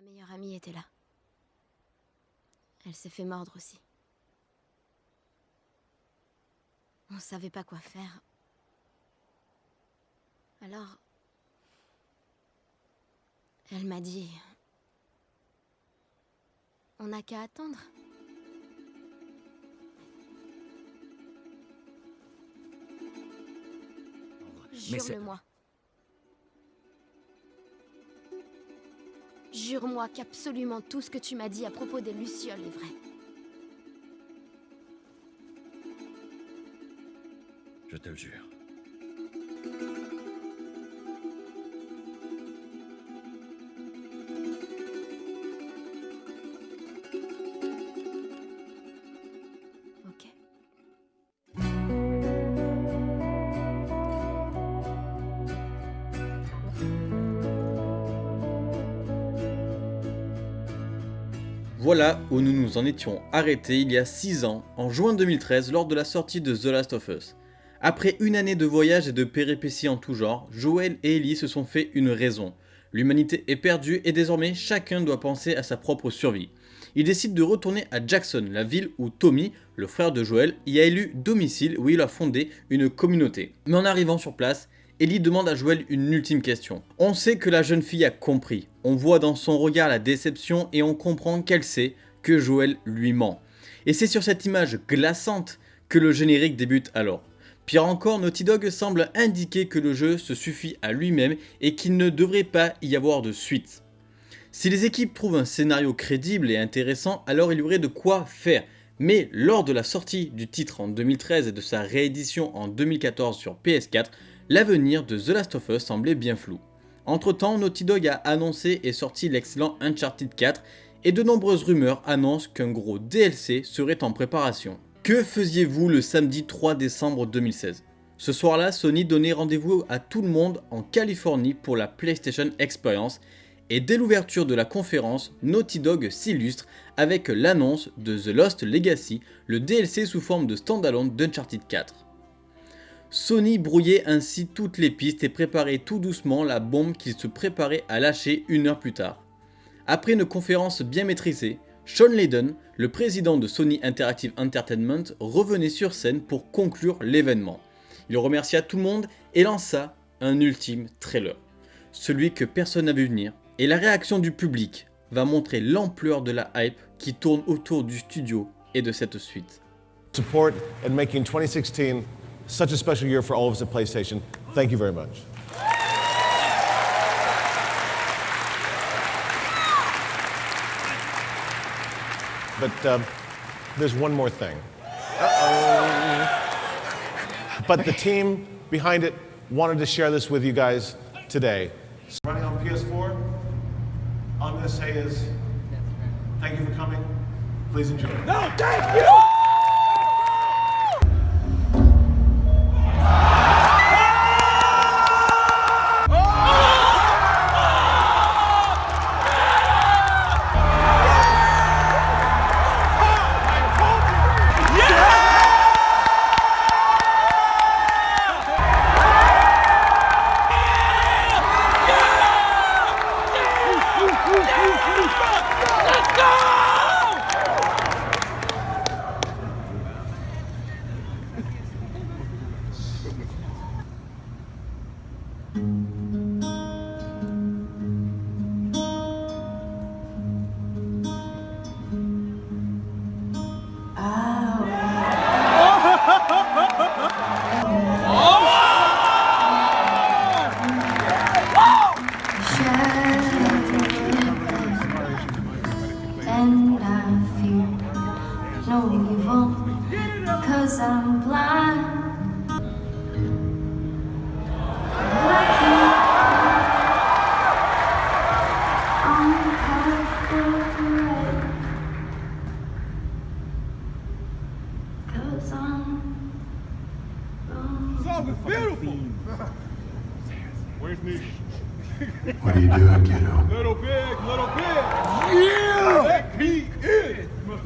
Ma meilleure amie était là. Elle s'est fait mordre aussi. On savait pas quoi faire. Alors... Elle m'a dit... On n'a qu'à attendre. Jure-le-moi. Jure-moi qu'absolument tout ce que tu m'as dit à propos des Lucioles est vrai. Je te le jure. Voilà où nous nous en étions arrêtés il y a 6 ans, en juin 2013, lors de la sortie de The Last of Us. Après une année de voyages et de péripéties en tout genre, Joel et Ellie se sont fait une raison. L'humanité est perdue et désormais chacun doit penser à sa propre survie. Ils décident de retourner à Jackson, la ville où Tommy, le frère de Joel, y a élu domicile où il a fondé une communauté. Mais en arrivant sur place, Ellie demande à Joel une ultime question. On sait que la jeune fille a compris, on voit dans son regard la déception et on comprend qu'elle sait que Joel lui ment. Et c'est sur cette image glaçante que le générique débute alors. Pire encore, Naughty Dog semble indiquer que le jeu se suffit à lui-même et qu'il ne devrait pas y avoir de suite. Si les équipes trouvent un scénario crédible et intéressant, alors il y aurait de quoi faire. Mais lors de la sortie du titre en 2013 et de sa réédition en 2014 sur PS4, l'avenir de The Last of Us semblait bien flou. Entre temps, Naughty Dog a annoncé et sorti l'excellent Uncharted 4 et de nombreuses rumeurs annoncent qu'un gros DLC serait en préparation. Que faisiez-vous le samedi 3 décembre 2016 Ce soir-là, Sony donnait rendez-vous à tout le monde en Californie pour la PlayStation Experience et dès l'ouverture de la conférence, Naughty Dog s'illustre avec l'annonce de The Lost Legacy, le DLC sous forme de standalone d'Uncharted 4. Sony brouillait ainsi toutes les pistes et préparait tout doucement la bombe qu'il se préparait à lâcher une heure plus tard. Après une conférence bien maîtrisée, Sean Layden, le président de Sony Interactive Entertainment, revenait sur scène pour conclure l'événement. Il remercia tout le monde et lança un ultime trailer, celui que personne n'a vu venir, et la réaction du public va montrer l'ampleur de la hype qui tourne autour du studio et de cette suite. support and making 2016 such a special year for all of us at PlayStation. Thank you very much. But um, there's one more thing. But the team behind it wanted to share this with you guys today. Running on PS4, all I'm going to say is thank you for coming. Please enjoy. And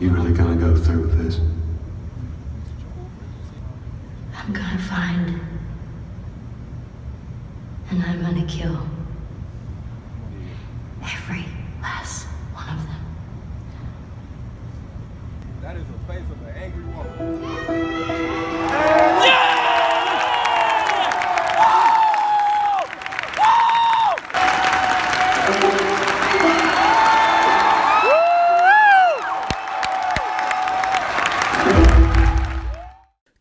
You really gonna go through with this? I'm gonna find. And I'm gonna kill.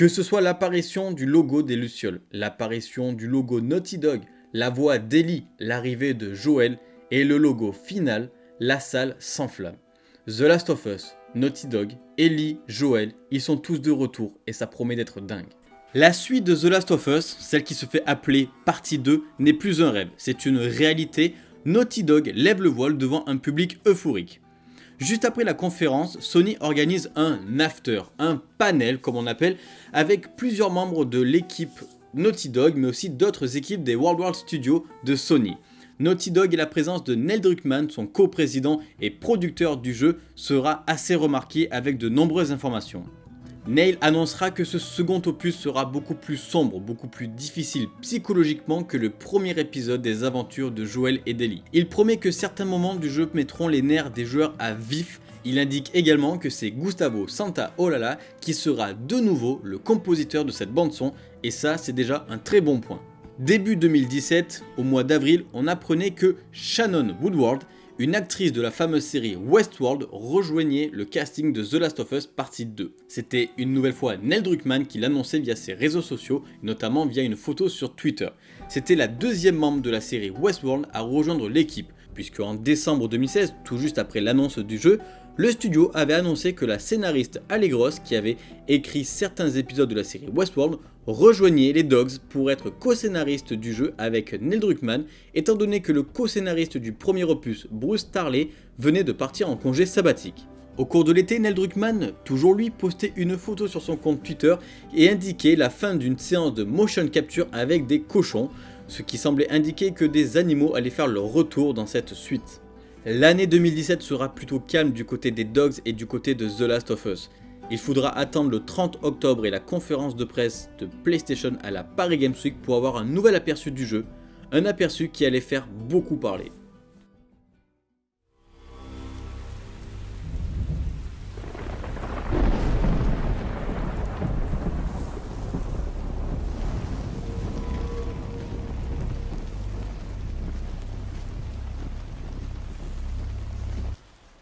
Que ce soit l'apparition du logo des Lucioles, l'apparition du logo Naughty Dog, la voix d'Ellie, l'arrivée de Joel et le logo final, la salle s'enflamme. The Last of Us, Naughty Dog, Ellie, Joel, ils sont tous de retour et ça promet d'être dingue. La suite de The Last of Us, celle qui se fait appeler partie 2, n'est plus un rêve, c'est une réalité. Naughty Dog lève le voile devant un public euphorique. Juste après la conférence, Sony organise un after, un panel comme on appelle, avec plusieurs membres de l'équipe Naughty Dog, mais aussi d'autres équipes des World War Studios de Sony. Naughty Dog et la présence de Neil Druckmann, son co-président et producteur du jeu, sera assez remarqué avec de nombreuses informations. Neil annoncera que ce second opus sera beaucoup plus sombre, beaucoup plus difficile psychologiquement que le premier épisode des aventures de Joel et d'Ellie. Il promet que certains moments du jeu mettront les nerfs des joueurs à vif. Il indique également que c'est Gustavo Santaolalla qui sera de nouveau le compositeur de cette bande son et ça c'est déjà un très bon point. Début 2017, au mois d'avril, on apprenait que Shannon Woodward une actrice de la fameuse série Westworld rejoignait le casting de The Last of Us partie 2. C'était une nouvelle fois Neil Druckmann qui l'annonçait via ses réseaux sociaux, notamment via une photo sur Twitter. C'était la deuxième membre de la série Westworld à rejoindre l'équipe, puisque en décembre 2016, tout juste après l'annonce du jeu, le studio avait annoncé que la scénariste Allegros, qui avait écrit certains épisodes de la série Westworld, rejoignait les Dogs pour être co-scénariste du jeu avec Neil Druckmann, étant donné que le co-scénariste du premier opus, Bruce Tarley, venait de partir en congé sabbatique. Au cours de l'été, Neil Druckmann, toujours lui, postait une photo sur son compte Twitter et indiquait la fin d'une séance de motion capture avec des cochons, ce qui semblait indiquer que des animaux allaient faire leur retour dans cette suite. L'année 2017 sera plutôt calme du côté des Dogs et du côté de The Last of Us. Il faudra attendre le 30 octobre et la conférence de presse de PlayStation à la Paris Games Week pour avoir un nouvel aperçu du jeu, un aperçu qui allait faire beaucoup parler.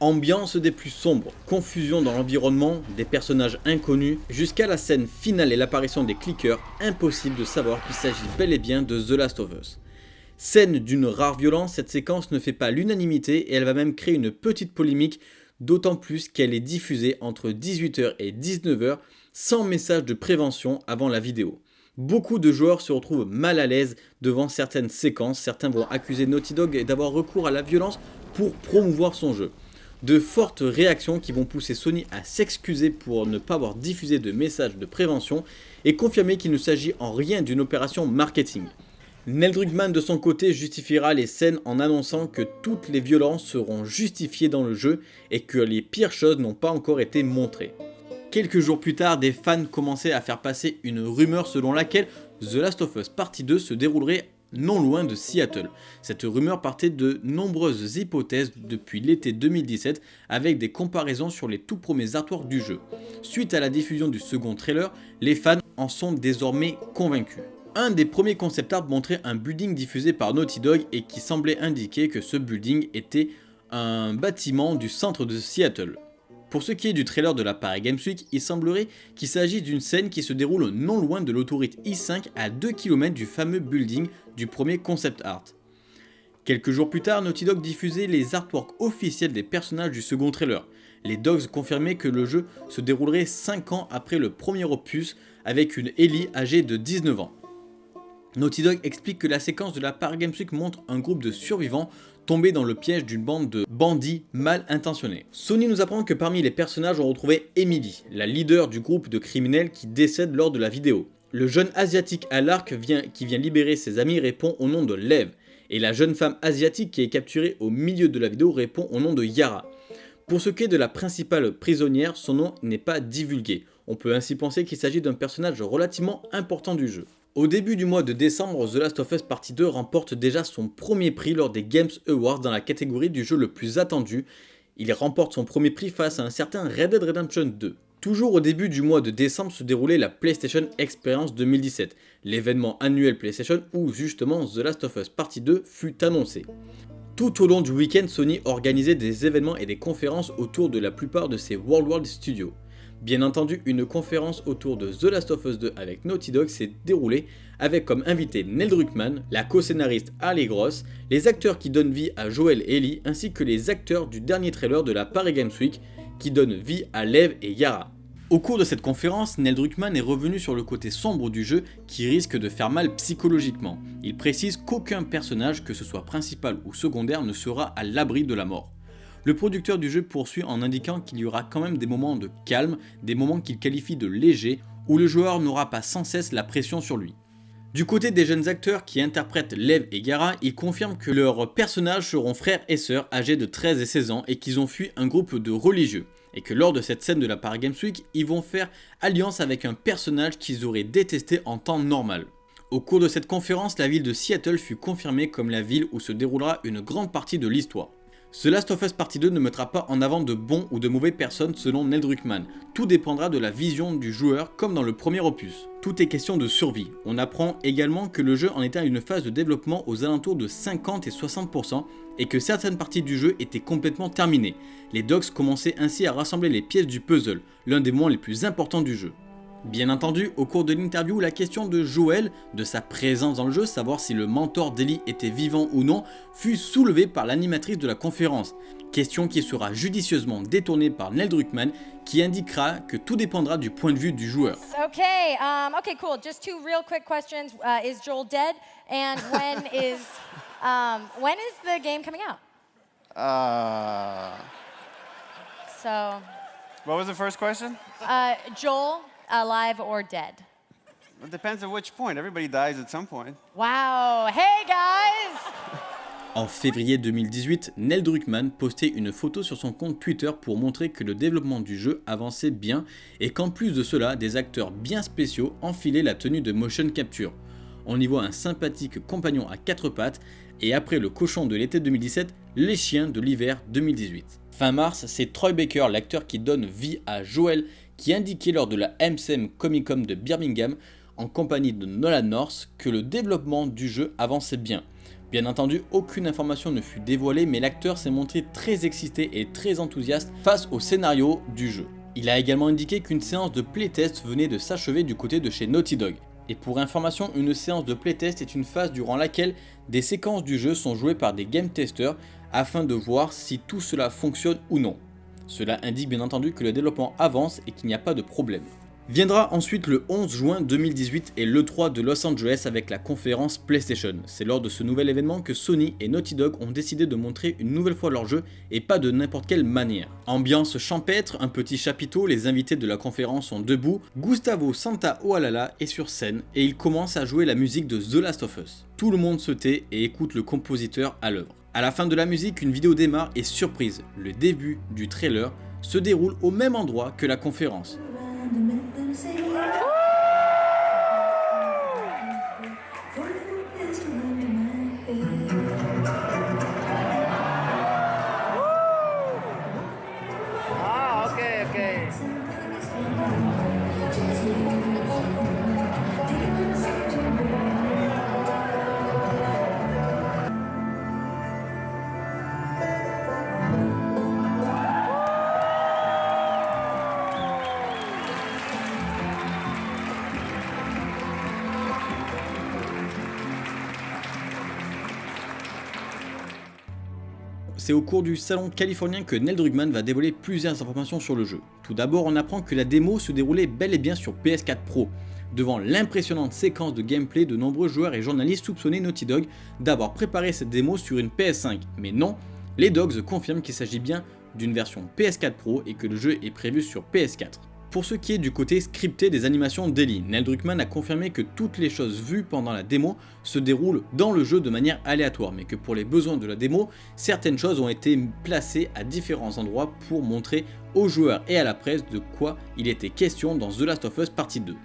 Ambiance des plus sombres, confusion dans l'environnement, des personnages inconnus, jusqu'à la scène finale et l'apparition des clickers, impossible de savoir qu'il s'agit bel et bien de The Last of Us. Scène d'une rare violence, cette séquence ne fait pas l'unanimité et elle va même créer une petite polémique, d'autant plus qu'elle est diffusée entre 18h et 19h sans message de prévention avant la vidéo. Beaucoup de joueurs se retrouvent mal à l'aise devant certaines séquences, certains vont accuser Naughty Dog d'avoir recours à la violence pour promouvoir son jeu de fortes réactions qui vont pousser Sony à s'excuser pour ne pas avoir diffusé de messages de prévention et confirmer qu'il ne s'agit en rien d'une opération marketing. Neil Druckmann de son côté justifiera les scènes en annonçant que toutes les violences seront justifiées dans le jeu et que les pires choses n'ont pas encore été montrées. Quelques jours plus tard, des fans commençaient à faire passer une rumeur selon laquelle The Last of Us Partie 2 se déroulerait non loin de Seattle. Cette rumeur partait de nombreuses hypothèses depuis l'été 2017 avec des comparaisons sur les tout premiers artworks du jeu. Suite à la diffusion du second trailer, les fans en sont désormais convaincus. Un des premiers concept art montrait un building diffusé par Naughty Dog et qui semblait indiquer que ce building était un bâtiment du centre de Seattle. Pour ce qui est du trailer de la Paris Games Week, il semblerait qu'il s'agisse d'une scène qui se déroule non loin de l'autoroute I5 à 2 km du fameux building du premier concept art. Quelques jours plus tard, Naughty Dog diffusait les artworks officiels des personnages du second trailer. Les Dogs confirmaient que le jeu se déroulerait 5 ans après le premier opus avec une Ellie âgée de 19 ans. Naughty Dog explique que la séquence de la Paris Games Week montre un groupe de survivants tombés dans le piège d'une bande de bandits mal intentionnés. Sony nous apprend que parmi les personnages on retrouvait Emily, la leader du groupe de criminels qui décède lors de la vidéo. Le jeune asiatique à l'arc qui vient libérer ses amis répond au nom de Lev, et la jeune femme asiatique qui est capturée au milieu de la vidéo répond au nom de Yara. Pour ce qui est de la principale prisonnière, son nom n'est pas divulgué. On peut ainsi penser qu'il s'agit d'un personnage relativement important du jeu. Au début du mois de décembre, The Last of Us Partie 2 remporte déjà son premier prix lors des Games Awards dans la catégorie du jeu le plus attendu. Il remporte son premier prix face à un certain Red Dead Redemption 2. Toujours au début du mois de décembre se déroulait la PlayStation Experience 2017, l'événement annuel PlayStation où justement The Last of Us Partie 2 fut annoncé. Tout au long du week-end, Sony organisait des événements et des conférences autour de la plupart de ses World World Studios. Bien entendu, une conférence autour de The Last of Us 2 avec Naughty Dog s'est déroulée avec comme invité Neil Druckmann, la co-scénariste Harley Gross, les acteurs qui donnent vie à Joel et Ellie ainsi que les acteurs du dernier trailer de la Paris Games Week qui donnent vie à Lev et Yara. Au cours de cette conférence, Neil Druckmann est revenu sur le côté sombre du jeu qui risque de faire mal psychologiquement. Il précise qu'aucun personnage, que ce soit principal ou secondaire, ne sera à l'abri de la mort. Le producteur du jeu poursuit en indiquant qu'il y aura quand même des moments de calme, des moments qu'il qualifie de légers, où le joueur n'aura pas sans cesse la pression sur lui. Du côté des jeunes acteurs qui interprètent Lev et Gara, ils confirment que leurs personnages seront frères et sœurs âgés de 13 et 16 ans et qu'ils ont fui un groupe de religieux et que lors de cette scène de la Paris Games Week, ils vont faire alliance avec un personnage qu'ils auraient détesté en temps normal. Au cours de cette conférence, la ville de Seattle fut confirmée comme la ville où se déroulera une grande partie de l'histoire. Ce Last of Us Partie 2 ne mettra pas en avant de bons ou de mauvais personnes selon Neil Druckmann. Tout dépendra de la vision du joueur comme dans le premier opus. Tout est question de survie. On apprend également que le jeu en était à une phase de développement aux alentours de 50 et 60% et que certaines parties du jeu étaient complètement terminées. Les docs commençaient ainsi à rassembler les pièces du puzzle, l'un des moments les plus importants du jeu. Bien entendu, au cours de l'interview, la question de Joel, de sa présence dans le jeu, savoir si le mentor d'Ellie était vivant ou non, fut soulevée par l'animatrice de la conférence. Question qui sera judicieusement détournée par Neil Druckmann, qui indiquera que tout dépendra du point de vue du joueur. Okay, um, okay, cool. Just two real quick questions. Uh, is Joel dead? And when is um, when is the game coming out? Uh, So, what was the first question? uh, Joel, alive or dead? It depends at which point. Everybody dies at some point. Wow. Hey guys. En février 2018, Neil Druckmann postait une photo sur son compte Twitter pour montrer que le développement du jeu avançait bien et qu'en plus de cela, des acteurs bien spéciaux enfilaient la tenue de motion capture. On y voit un sympathique compagnon à quatre pattes et après le cochon de l'été 2017, les chiens de l'hiver 2018. Fin mars, c'est Troy Baker, l'acteur qui donne vie à Joel, qui indiquait lors de la MCM Comic Con de Birmingham, en compagnie de Nolan North, que le développement du jeu avançait bien. Bien entendu, aucune information ne fut dévoilée, mais l'acteur s'est montré très excité et très enthousiaste face au scénario du jeu. Il a également indiqué qu'une séance de playtest venait de s'achever du côté de chez Naughty Dog. Et pour information, une séance de playtest est une phase durant laquelle des séquences du jeu sont jouées par des game testers afin de voir si tout cela fonctionne ou non. Cela indique bien entendu que le développement avance et qu'il n'y a pas de problème. Viendra ensuite le 11 juin 2018 et l'E3 de Los Angeles avec la conférence PlayStation. C'est lors de ce nouvel événement que Sony et Naughty Dog ont décidé de montrer une nouvelle fois leur jeu et pas de n'importe quelle manière. Ambiance champêtre, un petit chapiteau, les invités de la conférence sont debout, Gustavo Santaolalla est sur scène et il commence à jouer la musique de The Last of Us. Tout le monde se tait et écoute le compositeur à l'œuvre. À la fin de la musique, une vidéo démarre et surprise, le début du trailer se déroule au même endroit que la conférence. C'est au cours du salon californien que Neil Druckmann va dévoiler plusieurs informations sur le jeu. Tout d'abord, on apprend que la démo se déroulait bel et bien sur PS4 Pro. Devant l'impressionnante séquence de gameplay, de nombreux joueurs et journalistes soupçonnaient Naughty Dog d'avoir préparé cette démo sur une PS5. Mais non, les Dogs confirment qu'il s'agit bien d'une version PS4 Pro et que le jeu est prévu sur PS4. Pour ce qui est du côté scripté des animations d'Ellie, Neil Druckmann a confirmé que toutes les choses vues pendant la démo se déroulent dans le jeu de manière aléatoire, mais que pour les besoins de la démo, certaines choses ont été placées à différents endroits pour montrer aux joueurs et à la presse de quoi il était question dans The Last of Us Partie 2.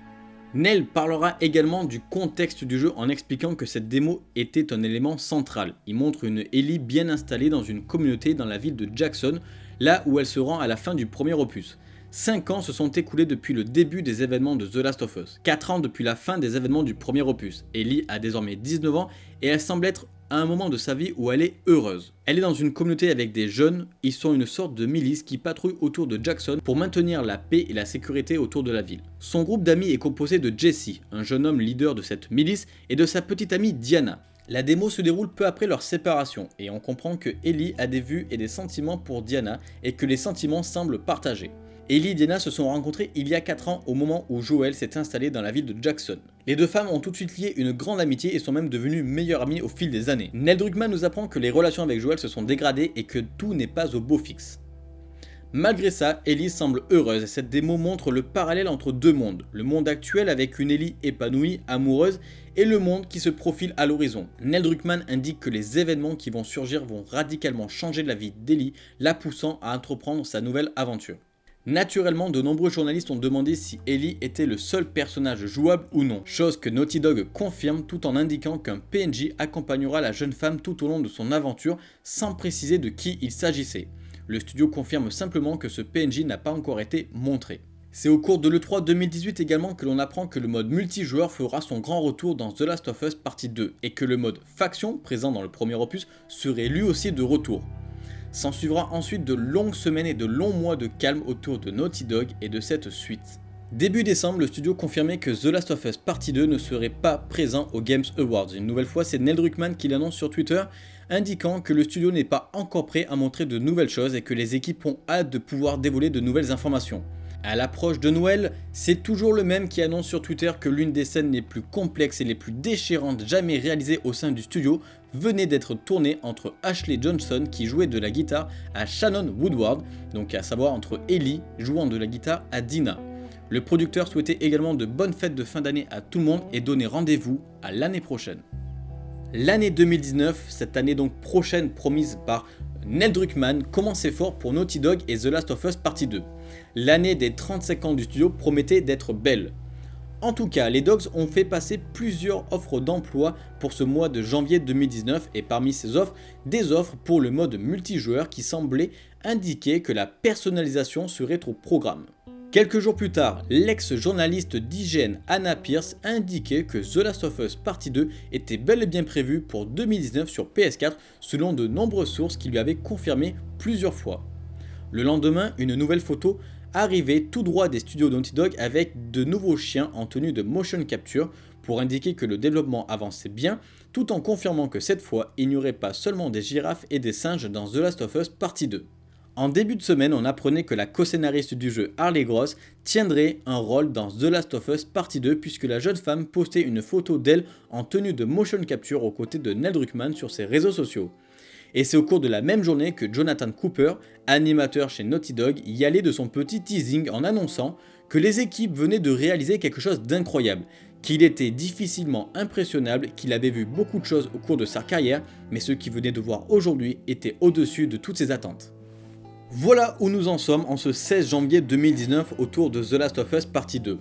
Neil parlera également du contexte du jeu en expliquant que cette démo était un élément central. Il montre une Ellie bien installée dans une communauté dans la ville de Jackson, là où elle se rend à la fin du premier opus. 5 ans se sont écoulés depuis le début des événements de The Last of Us, 4 ans depuis la fin des événements du premier opus. Ellie a désormais 19 ans et elle semble être à un moment de sa vie où elle est heureuse. Elle est dans une communauté avec des jeunes, ils sont une sorte de milice qui patrouille autour de Jackson pour maintenir la paix et la sécurité autour de la ville. Son groupe d'amis est composé de Jesse, un jeune homme leader de cette milice, et de sa petite amie Diana. La démo se déroule peu après leur séparation, et on comprend que Ellie a des vues et des sentiments pour Diana, et que les sentiments semblent partagés. Ellie et Diana se sont rencontrés il y a 4 ans au moment où Joel s'est installé dans la ville de Jackson. Les deux femmes ont tout de suite lié une grande amitié et sont même devenues meilleures amies au fil des années. Nell Druckmann nous apprend que les relations avec Joel se sont dégradées et que tout n'est pas au beau fixe. Malgré ça, Ellie semble heureuse et cette démo montre le parallèle entre deux mondes. Le monde actuel avec une Ellie épanouie, amoureuse, et le monde qui se profile à l'horizon. Nell Druckmann indique que les événements qui vont surgir vont radicalement changer la vie d'Ellie, la poussant à entreprendre sa nouvelle aventure. Naturellement, de nombreux journalistes ont demandé si Ellie était le seul personnage jouable ou non, chose que Naughty Dog confirme tout en indiquant qu'un PNJ accompagnera la jeune femme tout au long de son aventure sans préciser de qui il s'agissait. Le studio confirme simplement que ce PNJ n'a pas encore été montré. C'est au cours de l'E3 2018 également que l'on apprend que le mode multijoueur fera son grand retour dans The Last of Us Partie 2 et que le mode faction présent dans le premier opus serait lui aussi de retour. S'en suivra ensuite de longues semaines et de longs mois de calme autour de Naughty Dog et de cette suite. Début décembre, le studio confirmait que The Last of Us Partie 2 ne serait pas présent aux Games Awards. Une nouvelle fois, c'est Neil Druckmann qui l'annonce sur Twitter, indiquant que le studio n'est pas encore prêt à montrer de nouvelles choses et que les équipes ont hâte de pouvoir dévoiler de nouvelles informations. À l'approche de Noël, c'est toujours le même qui annonce sur Twitter que l'une des scènes les plus complexes et les plus déchirantes jamais réalisées au sein du studio venait d'être tournée entre Ashley Johnson qui jouait de la guitare à Shannon Woodward, donc à savoir entre Ellie jouant de la guitare à Dina. Le producteur souhaitait également de bonnes fêtes de fin d'année à tout le monde et donnait rendez-vous à l'année prochaine. L'année 2019, cette année donc prochaine promise par Neil Druckmann, commençait fort pour Naughty Dog et The Last of Us Partie 2 l'année des 35 ans du studio promettait d'être belle. En tout cas, les Dogs ont fait passer plusieurs offres d'emploi pour ce mois de janvier 2019 et parmi ces offres, des offres pour le mode multijoueur qui semblaient indiquer que la personnalisation serait au programme. Quelques jours plus tard, l'ex-journaliste d'IGN Anna Pierce indiquait que The Last of Us Partie 2 était bel et bien prévu pour 2019 sur PS4 selon de nombreuses sources qui lui avaient confirmé plusieurs fois. Le lendemain, une nouvelle photo arrivait tout droit des studios Naughty Dog avec de nouveaux chiens en tenue de motion capture pour indiquer que le développement avançait bien tout en confirmant que cette fois il n'y aurait pas seulement des girafes et des singes dans The Last of Us Partie 2. En début de semaine, on apprenait que la co-scénariste du jeu Harley Gross tiendrait un rôle dans The Last of Us Partie 2 puisque la jeune femme postait une photo d'elle en tenue de motion capture aux côtés de Ned Druckmann sur ses réseaux sociaux. Et c'est au cours de la même journée que Jonathan Cooper, animateur chez Naughty Dog, y allait de son petit teasing en annonçant que les équipes venaient de réaliser quelque chose d'incroyable, qu'il était difficilement impressionnable, qu'il avait vu beaucoup de choses au cours de sa carrière, mais ce qu'il venait de voir aujourd'hui était au-dessus de toutes ses attentes. Voilà où nous en sommes en ce 16 janvier 2019 autour de The Last of Us Partie 2.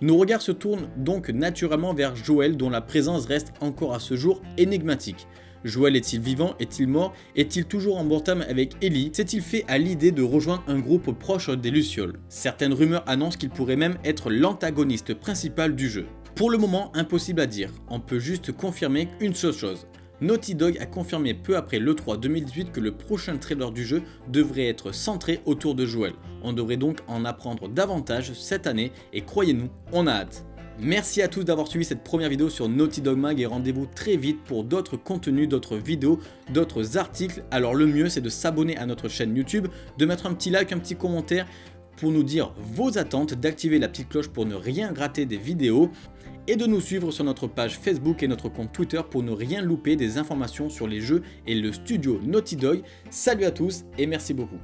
Nos regards se tournent donc naturellement vers Joel dont la présence reste encore à ce jour énigmatique. Joel est-il vivant Est-il mort Est-il toujours en bon terme avec Ellie? S'est-il fait à l'idée de rejoindre un groupe proche des Lucioles? Certaines rumeurs annoncent qu'il pourrait même être l'antagoniste principal du jeu. Pour le moment, impossible à dire, on peut juste confirmer une seule chose. Naughty Dog a confirmé peu après l'E3 2018 que le prochain trailer du jeu devrait être centré autour de Joel. On devrait donc en apprendre davantage cette année et croyez-nous, on a hâte. Merci à tous d'avoir suivi cette première vidéo sur Naughty Dog Mag et rendez-vous très vite pour d'autres contenus, d'autres vidéos, d'autres articles. Alors le mieux c'est de s'abonner à notre chaîne YouTube, de mettre un petit like, un petit commentaire pour nous dire vos attentes, d'activer la petite cloche pour ne rien rater des vidéos et de nous suivre sur notre page Facebook et notre compte Twitter pour ne rien louper des informations sur les jeux et le studio Naughty Dog. Salut à tous et merci beaucoup.